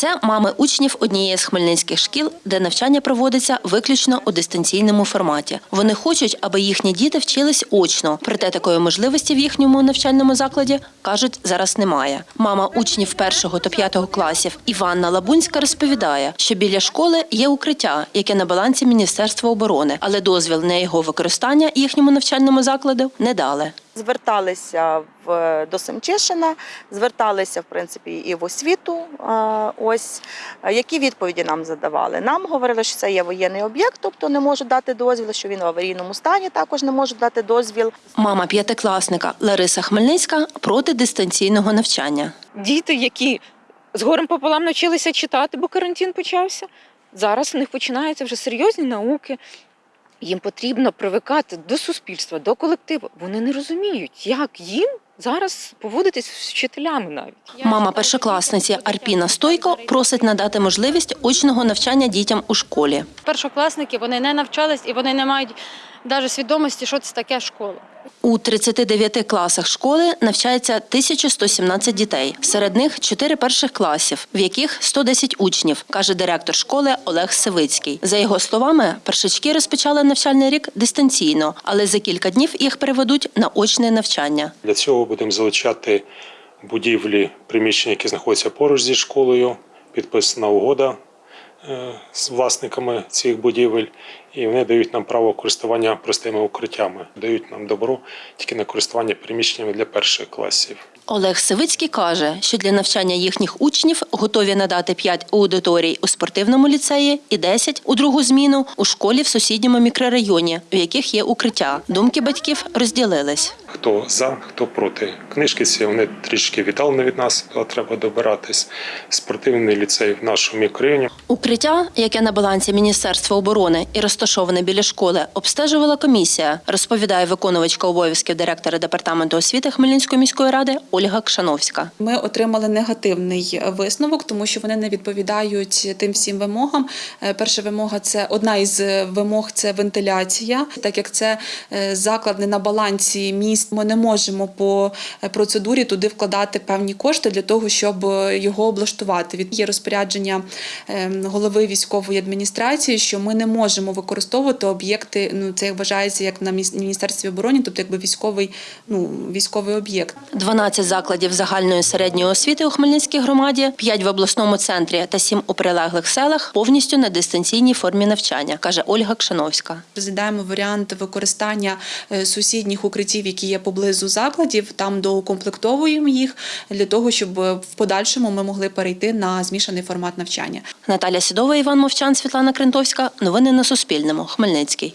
Це мами учнів однієї з хмельницьких шкіл, де навчання проводиться виключно у дистанційному форматі. Вони хочуть, аби їхні діти вчились очно. Проте такої можливості в їхньому навчальному закладі кажуть зараз немає. Мама учнів першого та п'ятого класів Іванна Лабунська розповідає, що біля школи є укриття, яке на балансі Міністерства оборони, але дозвіл на його використання їхньому навчальному закладу не дали. Зверталися в до Семчишина, зверталися в принципі і в освіту. Ось які відповіді нам задавали. Нам говорили, що це є воєнний об'єкт, тобто не можуть дати дозвіл, що він в аварійному стані також не можуть дати дозвіл. Мама п'ятикласника Лариса Хмельницька проти дистанційного навчання. діти, які з горем пополам навчилися читати, бо карантин почався. Зараз в них починаються вже серйозні науки. Їм потрібно привикати до суспільства, до колективу. Вони не розуміють, як їм зараз поводитись з вчителями навіть. Мама першокласниці Арпіна Стойко просить надати можливість очного навчання дітям у школі. першокласники вони не навчались і вони не мають навіть свідомості, що це таке школа. У 39 класах школи навчається 1117 дітей. Серед них 4 перших класів, в яких 110 учнів, каже директор школи Олег Сивицький. За його словами, першачки розпочали навчальний рік дистанційно, але за кілька днів їх переведуть на очне навчання. Для цього будемо залучати будівлі, приміщення, які знаходяться поруч зі школою. Підписана угода е, з власниками цих будівель, і вони дають нам право користування простими укриттями, дають нам добро тільки на користування приміщеннями для перших класів. Олег Сивицький каже, що для навчання їхніх учнів готові надати 5 аудиторій у спортивному ліцеї і 10 у другу зміну у школі в сусідньому мікрорайоні, в яких є укриття. Думки батьків розділились. Хто за, хто проти. Книжки ці вони трішки віддалені від нас, то треба добиратись. Спортивний ліцей в нашому мікрорайоні Укриття, яке на балансі Міністерства оборони і розташоване біля школи, обстежувала комісія, розповідає виконувачка обов'язків директора департаменту освіти Хмельницької міської ради Ольга Кшановська. Ми отримали негативний висновок, тому що вони не відповідають тим всім вимогам. Е, Перша вимога це одна із вимог це вентиляція. Так як це е, заклад не на балансі міст, ми не можемо по е, процедурі туди вкладати певні кошти для того, щоб е, його облаштувати. Від є розпорядження е, голови військової адміністрації, що ми не можемо використовувати об'єкти. Ну це вважається як на міністерстві оборони, тобто якби військовий, ну військовий об'єкт. 12 закладів загальної середньої освіти у Хмельницькій громаді, 5 в обласному центрі та 7 у прилеглих селах повністю на дистанційній формі навчання, каже Ольга Кшановська. Розглядаємо варіант використання е, сусідніх укриттів, які є поблизу закладів. Там доукомплектовуємо їх для того, щоб е, в подальшому ми могли перейти на змішаний формат навчання. Наталя Сідова, Іван Мовчан, Світлана Крентовська. Новини на Суспільному. Хмельницький.